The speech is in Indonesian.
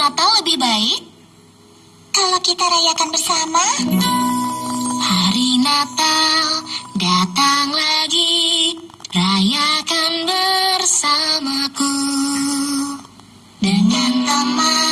Atau lebih baik, kalau kita rayakan bersama. Hari Natal datang lagi, rayakan bersamaku dengan teman.